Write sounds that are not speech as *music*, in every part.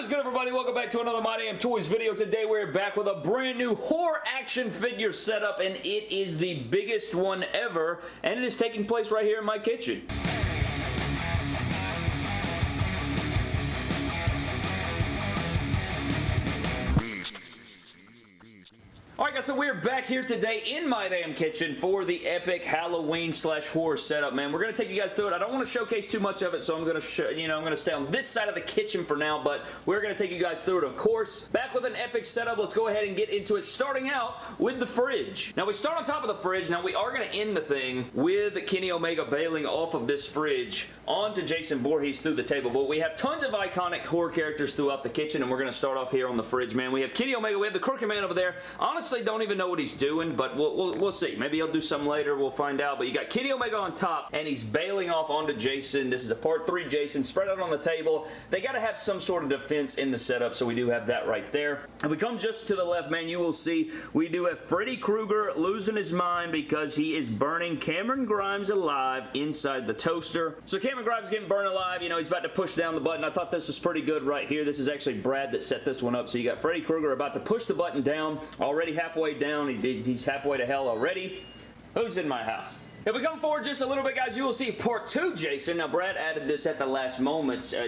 What is good everybody? Welcome back to another My Damn Toys video. Today we're back with a brand new horror action figure setup and it is the biggest one ever and it is taking place right here in my kitchen. Guys, so we're back here today in my damn kitchen for the epic Halloween slash horror setup, man. We're going to take you guys through it. I don't want to showcase too much of it, so I'm going to, you know, I'm going to stay on this side of the kitchen for now, but we're going to take you guys through it, of course. Back with an epic setup. Let's go ahead and get into it, starting out with the fridge. Now, we start on top of the fridge. Now, we are going to end the thing with Kenny Omega bailing off of this fridge onto Jason Voorhees through the table, but we have tons of iconic horror characters throughout the kitchen, and we're going to start off here on the fridge, man. We have Kenny Omega. We have the Crooked Man over there. Honestly, don't even know what he's doing, but we'll, we'll, we'll see. Maybe he'll do some later. We'll find out. But you got Kenny Omega on top, and he's bailing off onto Jason. This is a part 3 Jason spread out on the table. They got to have some sort of defense in the setup, so we do have that right there. If we come just to the left, man, you will see we do have Freddy Krueger losing his mind because he is burning Cameron Grimes alive inside the toaster. So Cameron Grimes getting burned alive. You know, he's about to push down the button. I thought this was pretty good right here. This is actually Brad that set this one up. So you got Freddy Krueger about to push the button down. Already halfway down. He, he's halfway to hell already. Who's in my house? If we come forward just a little bit, guys, you will see part two, Jason. Now, Brad added this at the last moment. Uh,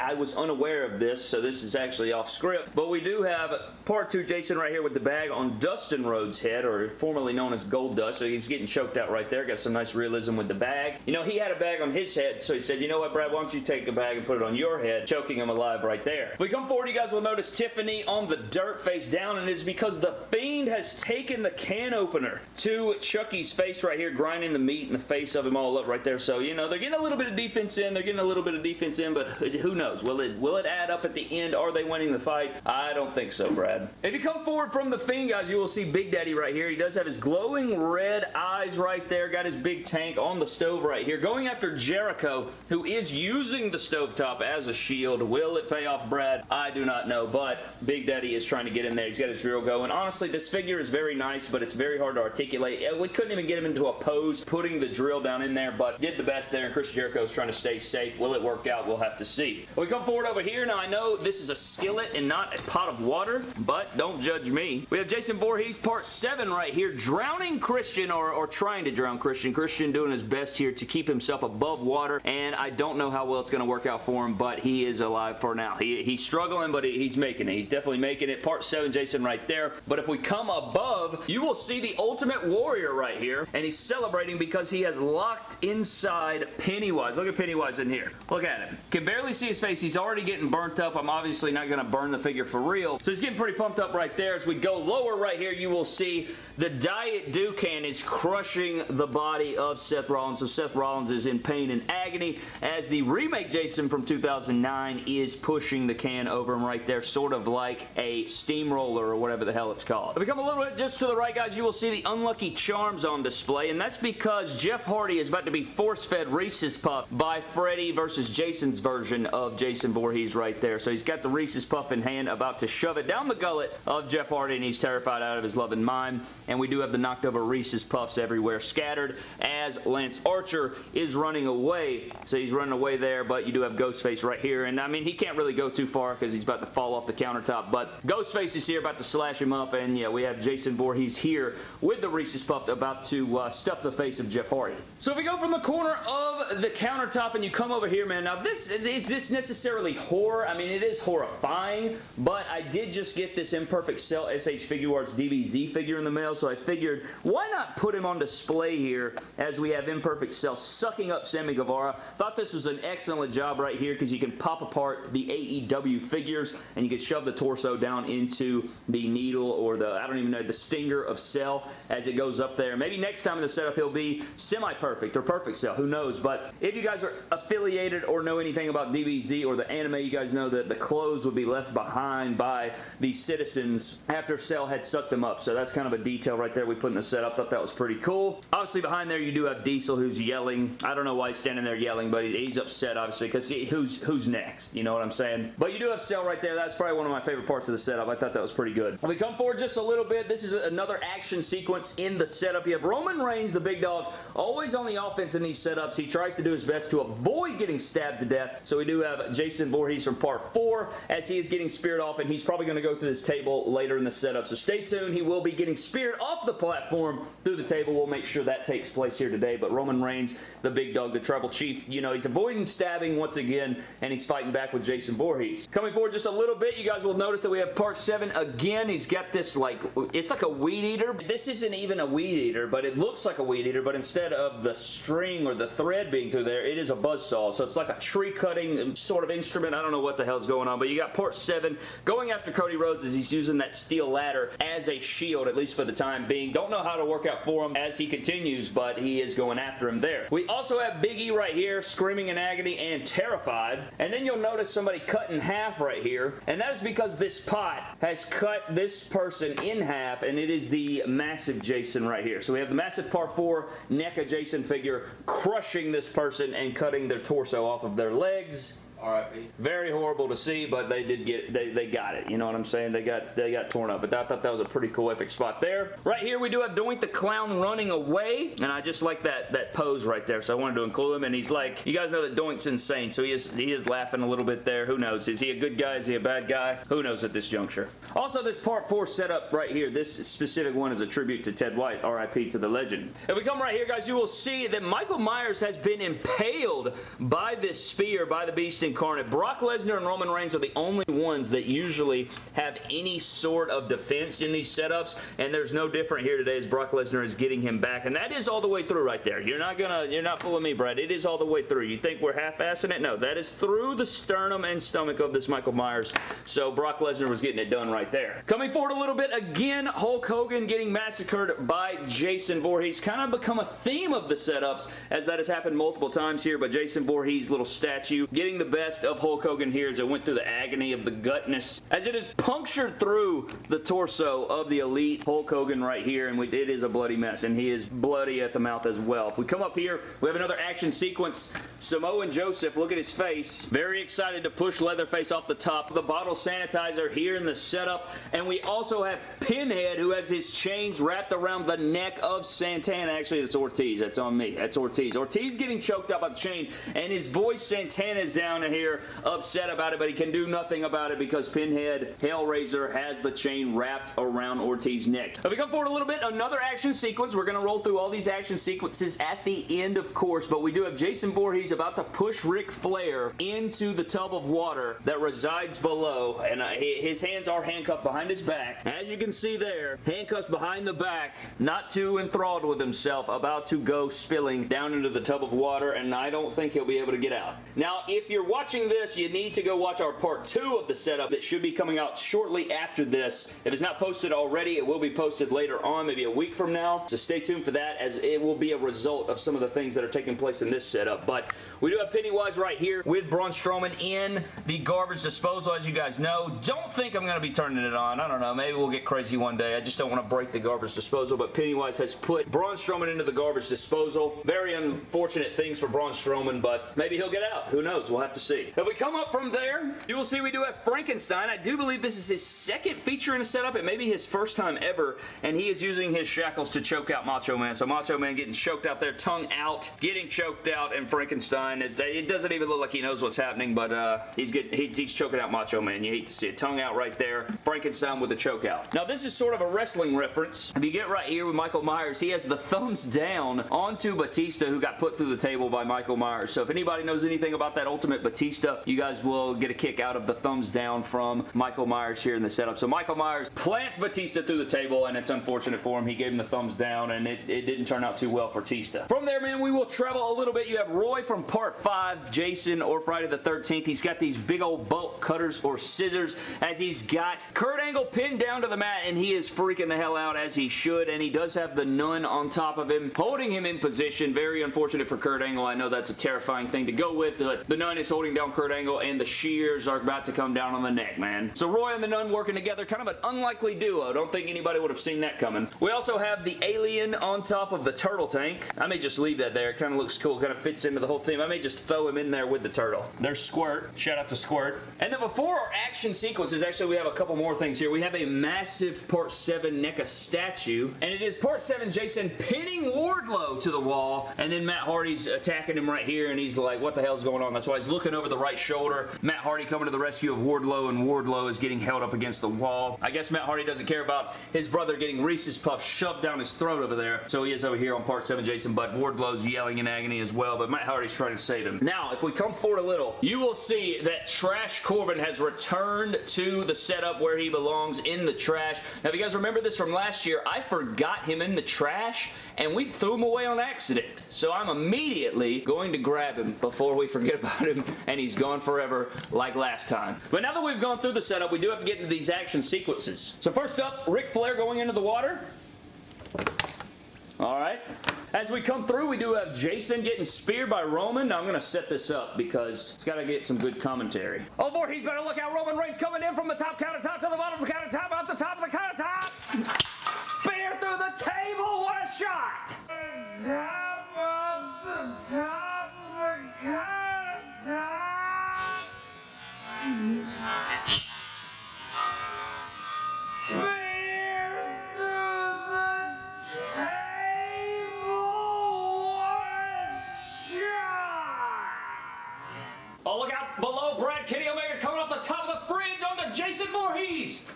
I was unaware of this, so this is actually off script. But we do have part two, Jason, right here with the bag on Dustin Rhodes' head, or formerly known as Goldust. So he's getting choked out right there. Got some nice realism with the bag. You know, he had a bag on his head, so he said, you know what, Brad, why don't you take a bag and put it on your head, choking him alive right there. If we come forward, you guys will notice Tiffany on the dirt face down, and it's because the Fiend has taken the can opener to Chucky's face right here, grinding the meat in the face of him all up right there. So, you know, they're getting a little bit of defense in. They're getting a little bit of defense in, but who knows? Will it will it add up at the end? Are they winning the fight? I don't think so, Brad. If you come forward from the Fiend, guys, you will see Big Daddy right here. He does have his glowing red eyes right there. Got his big tank on the stove right here. Going after Jericho, who is using the stovetop as a shield. Will it pay off, Brad? I do not know, but Big Daddy is trying to get in there. He's got his drill going. Honestly, this figure is very nice, but it's very hard to articulate. Uh, we couldn't even get him into a pose putting the drill down in there, but did the best there, and Chris Jericho is trying to stay safe. Will it work out? We'll have to see. We come forward over here. Now, I know this is a skillet and not a pot of water, but don't judge me. We have Jason Voorhees part 7 right here, drowning Christian, or, or trying to drown Christian. Christian doing his best here to keep himself above water, and I don't know how well it's going to work out for him, but he is alive for now. He, he's struggling, but he, he's making it. He's definitely making it. Part 7, Jason right there. But if we come above, you will see the Ultimate Warrior right here, and he's celebrating because he he has locked inside Pennywise. Look at Pennywise in here. Look at him. Can barely see his face. He's already getting burnt up. I'm obviously not going to burn the figure for real. So he's getting pretty pumped up right there. As we go lower right here, you will see the Diet Dukan is crushing the body of Seth Rollins. So Seth Rollins is in pain and agony as the remake Jason from 2009 is pushing the can over him right there, sort of like a steamroller or whatever the hell it's called. If we come a little bit just to the right, guys, you will see the Unlucky Charms on display, and that's because Jeff Hardy is about to be force-fed Reese's Puff by Freddy versus Jason's version of Jason Voorhees right there. So he's got the Reese's Puff in hand, about to shove it down the gullet of Jeff Hardy, and he's terrified out of his loving mind. And we do have the knocked over Reese's Puffs everywhere scattered as Lance Archer is running away. So he's running away there, but you do have Ghostface right here. And I mean, he can't really go too far because he's about to fall off the countertop, but Ghostface is here about to slash him up, and yeah, we have Jason Voorhees here with the Reese's Puff about to uh, stuff the face of Jeff Hardy. So if we go from the corner of the countertop and you come over here, man, now this is this necessarily horror? I mean, it is horrifying, but I did just get this Imperfect Cell SH Figuarts DBZ figure in the mail, so I figured, why not put him on display here as we have Imperfect Cell sucking up Sammy Guevara. Thought this was an excellent job right here because you can pop apart the AEW figures and you can shove the torso down into the needle or the, I don't even know, the stinger of Cell as it goes up there. Maybe next time in the setup he'll be semi-perfect or perfect cell. Who knows? But if you guys are affiliated or know anything about DBZ or the anime, you guys know that the clothes would be left behind by the citizens after Cell had sucked them up. So that's kind of a detail right there we put in the setup. Thought that was pretty cool. Obviously behind there you do have Diesel who's yelling. I don't know why he's standing there yelling, but he's upset obviously because who's who's next? You know what I'm saying? But you do have Cell right there. That's probably one of my favorite parts of the setup. I thought that was pretty good. We come forward just a little bit, this is another action sequence in the setup. You have Roman Reigns, the big dog dog, always on the offense in these setups. He tries to do his best to avoid getting stabbed to death. So we do have Jason Voorhees from part 4 as he is getting speared off, and he's probably going to go through this table later in the setup. So stay tuned. He will be getting speared off the platform through the table. We'll make sure that takes place here today. But Roman Reigns, the big dog, the tribal chief, you know, he's avoiding stabbing once again, and he's fighting back with Jason Voorhees. Coming forward just a little bit, you guys will notice that we have part 7 again. He's got this, like, it's like a weed eater. This isn't even a weed eater, but it looks like a weed eater, but instead of the string or the thread being through there, it is a buzz saw. So it's like a tree cutting sort of instrument. I don't know what the hell's going on, but you got part 7 going after Cody Rhodes as he's using that steel ladder as a shield, at least for the time being. Don't know how to work out for him as he continues, but he is going after him there. We also have Big E right here, screaming in agony and terrified. And then you'll notice somebody cut in half right here, and that is because this pot has cut this person in half, and it is the massive Jason right here. So we have the massive par 4 NECA Jason figure crushing this person and cutting their torso off of their legs RIP. Very horrible to see, but they did get they, they got it. You know what I'm saying? They got they got torn up. But I thought that was a pretty cool epic spot there. Right here we do have Doink the Clown running away, and I just like that that pose right there. So I wanted to include him, and he's like, you guys know that Doink's insane, so he is he is laughing a little bit there. Who knows? Is he a good guy? Is he a bad guy? Who knows at this juncture? Also, this part four setup right here, this specific one is a tribute to Ted White, RIP to the legend. If we come right here, guys, you will see that Michael Myers has been impaled by this spear by the Beast incarnate. Brock Lesnar and Roman Reigns are the only ones that usually have any sort of defense in these setups, and there's no different here today as Brock Lesnar is getting him back, and that is all the way through right there. You're not gonna, you're not fooling me, Brad. It is all the way through. You think we're half-assing it? No, that is through the sternum and stomach of this Michael Myers, so Brock Lesnar was getting it done right there. Coming forward a little bit, again, Hulk Hogan getting massacred by Jason Voorhees. Kind of become a theme of the setups, as that has happened multiple times here, but Jason Voorhees' little statue getting the best of Hulk Hogan here as it went through the agony of the gutness as it is punctured through the torso of the elite Hulk Hogan right here and we, it is a bloody mess and he is bloody at the mouth as well. If we come up here, we have another action sequence. Samoan Joseph, look at his face. Very excited to push Leatherface off the top. The bottle sanitizer here in the setup and we also have Pinhead who has his chains wrapped around the neck of Santana. Actually, it's Ortiz. That's on me. That's Ortiz. Ortiz getting choked up by the chain and his boy Santana is down here upset about it, but he can do nothing about it because Pinhead Hellraiser has the chain wrapped around Ortiz's neck. If we come forward a little bit, another action sequence. We're going to roll through all these action sequences at the end, of course, but we do have Jason Voorhees about to push Ric Flair into the tub of water that resides below, and uh, his hands are handcuffed behind his back. As you can see there, handcuffs behind the back, not too enthralled with himself, about to go spilling down into the tub of water, and I don't think he'll be able to get out. Now, if you're watching this, you need to go watch our part two of the setup that should be coming out shortly after this. If it's not posted already, it will be posted later on, maybe a week from now. So stay tuned for that as it will be a result of some of the things that are taking place in this setup. But we do have Pennywise right here with Braun Strowman in the garbage disposal, as you guys know. Don't think I'm going to be turning it on. I don't know. Maybe we'll get crazy one day. I just don't want to break the garbage disposal, but Pennywise has put Braun Strowman into the garbage disposal. Very unfortunate things for Braun Strowman, but maybe he'll get out. Who knows? We'll have to see. If we come up from there, you will see we do have Frankenstein. I do believe this is his second feature in a setup. It may be his first time ever, and he is using his shackles to choke out Macho Man. So Macho Man getting choked out there, tongue out, getting choked out, and Frankenstein, it doesn't even look like he knows what's happening, but uh, he's, getting, he's, he's choking out Macho Man. You hate to see it. Tongue out right there. Frankenstein with a choke out. Now, this is sort of a wrestling reference. If you get right here with Michael Myers, he has the thumbs down onto Batista, who got put through the table by Michael Myers. So if anybody knows anything about that Ultimate Batista, you guys will get a kick out of the thumbs down from Michael Myers here in the setup. So Michael Myers plants Batista through the table, and it's unfortunate for him. He gave him the thumbs down, and it, it didn't turn out too well for Batista. From there, man, we will travel a little bit. You have Roy from Part 5, Jason, or Friday the 13th. He's got these big old bolt cutters or scissors as he's got Kurt Angle pinned down to the mat, and he is freaking the hell out as he should, and he does have the nun on top of him, holding him in position. Very unfortunate for Kurt Angle. I know that's a terrifying thing to go with, but the nun is holding down Kurt Angle, and the shears are about to come down on the neck, man. So Roy and the Nun working together, kind of an unlikely duo. Don't think anybody would have seen that coming. We also have the alien on top of the turtle tank. I may just leave that there. It kind of looks cool. Kind of fits into the whole theme. I may just throw him in there with the turtle. There's Squirt. Shout out to Squirt. And then before our action sequences, actually we have a couple more things here. We have a massive Part 7 NECA statue, and it is Part 7 Jason pinning Wardlow to the wall, and then Matt Hardy's attacking him right here, and he's like, what the hell's going on? That's why he's looking over the right shoulder. Matt Hardy coming to the rescue of Wardlow, and Wardlow is getting held up against the wall. I guess Matt Hardy doesn't care about his brother getting Reese's Puffs shoved down his throat over there, so he is over here on Part 7 Jason, but Wardlow's yelling in agony as well, but Matt Hardy's trying to save him. Now, if we come forward a little, you will see that Trash Corbin has returned to the setup where he belongs in the trash. Now, if you guys remember this from last year, I forgot him in the trash, and we threw him away on accident. So I'm immediately going to grab him before we forget *laughs* about him, and he's gone forever like last time. But now that we've gone through the setup, we do have to get into these action sequences. So first up, Ric Flair going into the water. All right. As we come through, we do have Jason getting speared by Roman. Now, I'm going to set this up because it's got to get some good commentary. Oh, Voorhees better look out. Roman Reigns coming in from the top countertop to the bottom of the countertop, off the top of the countertop. Spear through the table. What a shot. Top of the top Oh, look out below Brad Kenny Omega coming off the top of the fridge onto Jason Voorhees.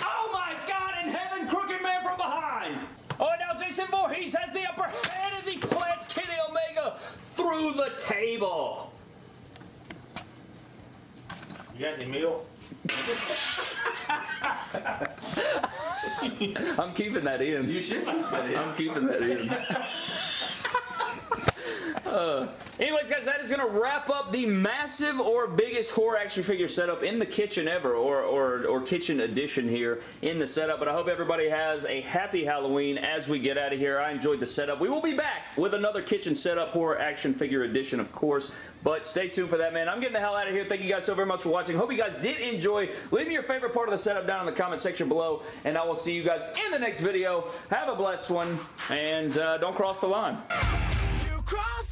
Oh my God, in heaven, Crooked Man from behind. Oh, now Jason Voorhees has the upper hand as he plants Kenny Omega through the table. You got any milk? I'm keeping that in. You should keep that in. I'm keeping that in. Uh, anyways, guys, that is going to wrap up the massive or biggest horror action figure setup in the kitchen ever, or, or, or kitchen edition here in the setup. But I hope everybody has a happy Halloween as we get out of here. I enjoyed the setup. We will be back with another kitchen setup horror action figure edition, of course. But stay tuned for that, man. I'm getting the hell out of here. Thank you guys so very much for watching. Hope you guys did enjoy. Leave me your favorite part of the setup down in the comment section below, and I will see you guys in the next video. Have a blessed one, and uh, don't cross the line cross the line.